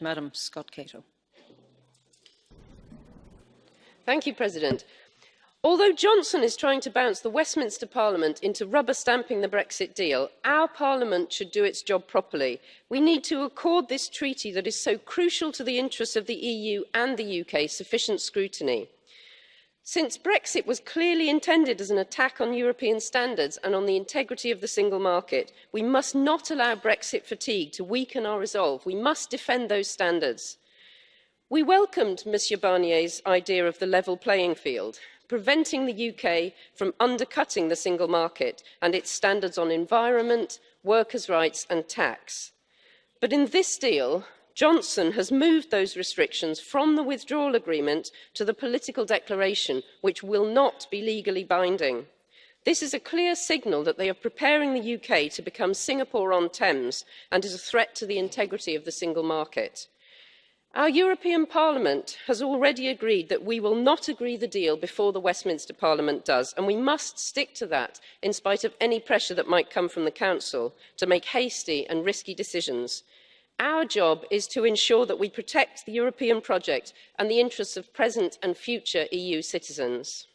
Madam Scott Cato. Thank you, President. Although Johnson is trying to bounce the Westminster Parliament into rubber stamping the Brexit deal, our Parliament should do its job properly. We need to accord this treaty that is so crucial to the interests of the EU and the UK sufficient scrutiny. Since Brexit was clearly intended as an attack on European standards and on the integrity of the single market, we must not allow Brexit fatigue to weaken our resolve. We must defend those standards. We welcomed Monsieur Barnier's idea of the level playing field preventing the uk from undercutting the single market and its standards on environment workers' rights and tax. but in this deal johnson has moved those restrictions from the withdrawal agreement to the political declaration which will not be legally binding. this is a clear signal that they are preparing the uk to become singapore on thames and is a threat to the integrity of the single market our european parliament has already agreed that we will not agree the deal before the westminster parliament does and we must stick to that in spite of any pressure that might come from the council to make hasty and risky decisions. Our job is to ensure that we protect the European project and the interests of present and future EU citizens.